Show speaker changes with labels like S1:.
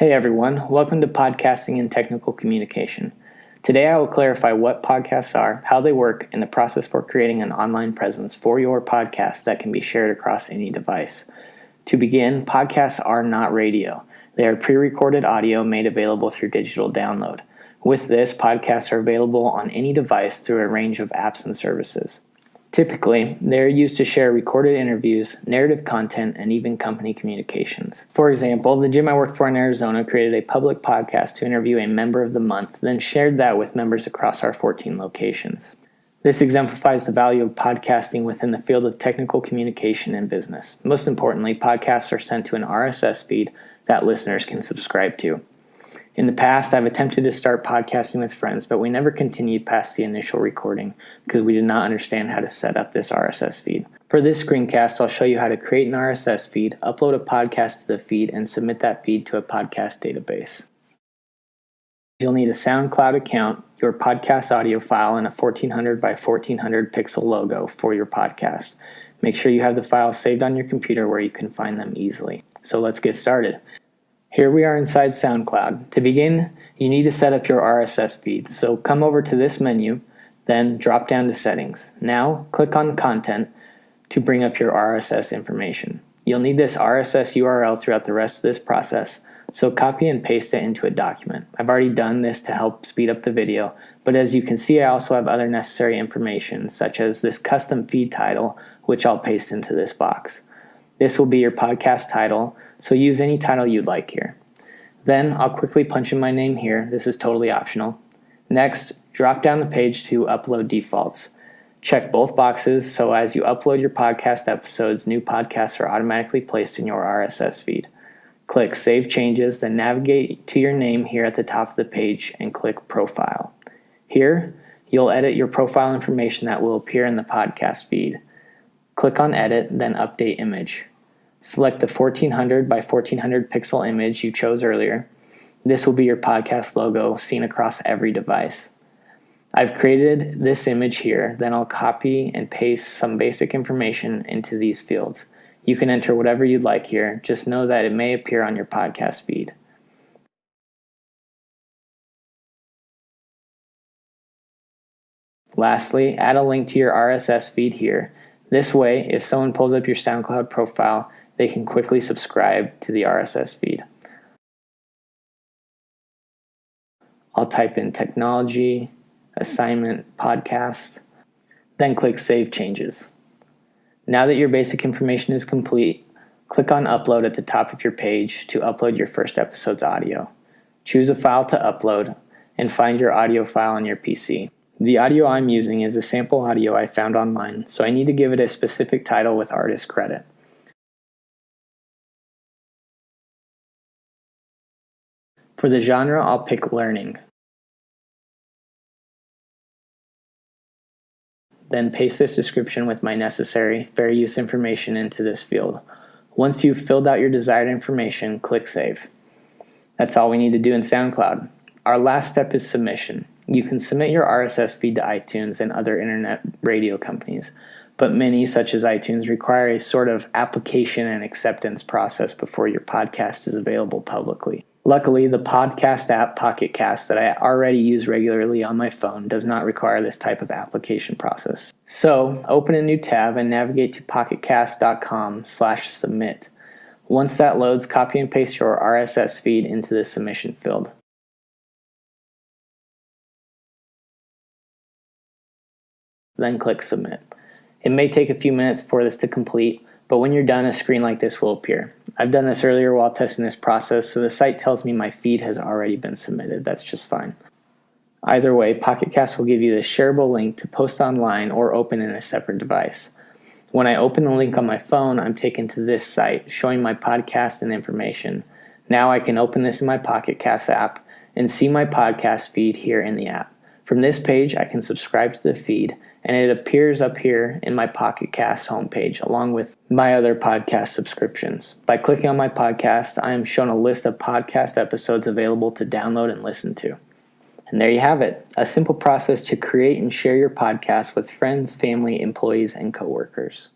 S1: Hey everyone, welcome to Podcasting and Technical Communication. Today I will clarify what podcasts are, how they work, and the process for creating an online presence for your podcast that can be shared across any device. To begin, podcasts are not radio. They are pre recorded audio made available through digital download. With this, podcasts are available on any device through a range of apps and services. Typically, they are used to share recorded interviews, narrative content, and even company communications. For example, the gym I worked for in Arizona created a public podcast to interview a member of the month, then shared that with members across our 14 locations. This exemplifies the value of podcasting within the field of technical communication and business. Most importantly, podcasts are sent to an RSS feed that listeners can subscribe to. In the past, I've attempted to start podcasting with friends, but we never continued past the initial recording because we did not understand how to set up this RSS feed. For this screencast, I'll show you how to create an RSS feed, upload a podcast to the feed, and submit that feed to a podcast database. You'll need a SoundCloud account, your podcast audio file, and a 1400 by 1400 pixel logo for your podcast. Make sure you have the files saved on your computer where you can find them easily. So let's get started. Here we are inside SoundCloud. To begin, you need to set up your RSS feed. So come over to this menu, then drop down to settings. Now click on content to bring up your RSS information. You'll need this RSS URL throughout the rest of this process, so copy and paste it into a document. I've already done this to help speed up the video, but as you can see I also have other necessary information such as this custom feed title which I'll paste into this box. This will be your podcast title, so use any title you'd like here. Then I'll quickly punch in my name here. This is totally optional. Next, drop down the page to Upload Defaults. Check both boxes so as you upload your podcast episodes, new podcasts are automatically placed in your RSS feed. Click Save Changes, then navigate to your name here at the top of the page and click Profile. Here, you'll edit your profile information that will appear in the podcast feed. Click on Edit, then Update Image. Select the 1400 by 1400 pixel image you chose earlier. This will be your podcast logo seen across every device. I've created this image here, then I'll copy and paste some basic information into these fields. You can enter whatever you'd like here, just know that it may appear on your podcast feed. Lastly, add a link to your RSS feed here. This way, if someone pulls up your SoundCloud profile, they can quickly subscribe to the RSS feed. I'll type in technology, assignment, podcast, then click Save Changes. Now that your basic information is complete, click on Upload at the top of your page to upload your first episode's audio. Choose a file to upload and find your audio file on your PC. The audio I'm using is a sample audio I found online, so I need to give it a specific title with artist credit. For the genre, I'll pick learning. Then paste this description with my necessary fair use information into this field. Once you've filled out your desired information, click Save. That's all we need to do in SoundCloud. Our last step is submission. You can submit your RSS feed to iTunes and other internet radio companies, but many, such as iTunes, require a sort of application and acceptance process before your podcast is available publicly. Luckily, the podcast app Pocket Cast that I already use regularly on my phone does not require this type of application process. So, open a new tab and navigate to pocketcast.com/submit. Once that loads, copy and paste your RSS feed into the submission field. Then click submit. It may take a few minutes for this to complete, but when you're done, a screen like this will appear. I've done this earlier while testing this process, so the site tells me my feed has already been submitted. That's just fine. Either way, PocketCast will give you the shareable link to post online or open in a separate device. When I open the link on my phone, I'm taken to this site showing my podcast and information. Now I can open this in my PocketCast app and see my podcast feed here in the app. From this page, I can subscribe to the feed and it appears up here in my Pocket Cast homepage along with my other podcast subscriptions. By clicking on my podcast, I am shown a list of podcast episodes available to download and listen to. And there you have it a simple process to create and share your podcast with friends, family, employees, and coworkers.